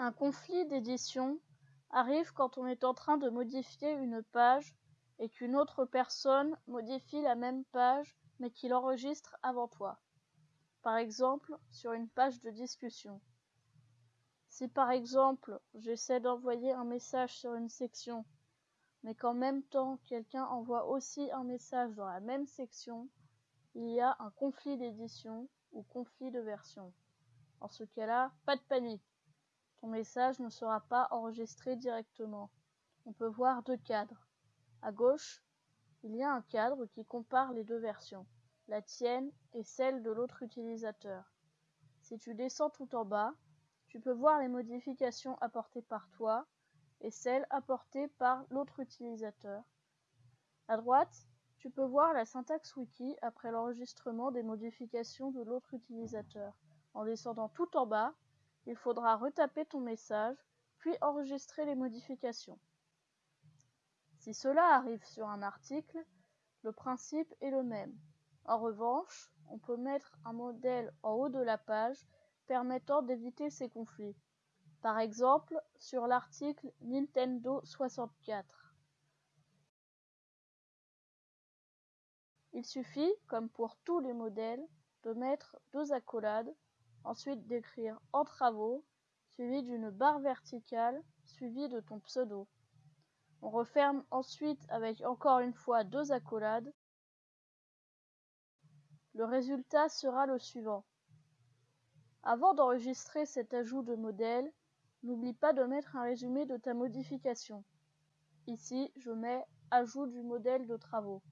Un conflit d'édition arrive quand on est en train de modifier une page et qu'une autre personne modifie la même page mais qu'il enregistre avant toi. Par exemple, sur une page de discussion. Si par exemple j'essaie d'envoyer un message sur une section, mais qu'en même temps quelqu'un envoie aussi un message dans la même section, il y a un conflit d'édition ou conflit de version. En ce cas-là, pas de panique. Ton message ne sera pas enregistré directement. On peut voir deux cadres. À gauche, il y a un cadre qui compare les deux versions, la tienne et celle de l'autre utilisateur. Si tu descends tout en bas, tu peux voir les modifications apportées par toi et celles apportées par l'autre utilisateur. À droite, tu peux voir la syntaxe wiki après l'enregistrement des modifications de l'autre utilisateur. En descendant tout en bas, il faudra retaper ton message, puis enregistrer les modifications. Si cela arrive sur un article, le principe est le même. En revanche, on peut mettre un modèle en haut de la page permettant d'éviter ces conflits. Par exemple, sur l'article Nintendo 64. Il suffit, comme pour tous les modèles, de mettre deux accolades, ensuite d'écrire en travaux, suivi d'une barre verticale, suivi de ton pseudo. On referme ensuite avec encore une fois deux accolades. Le résultat sera le suivant. Avant d'enregistrer cet ajout de modèle, n'oublie pas de mettre un résumé de ta modification. Ici, je mets ajout du modèle de travaux.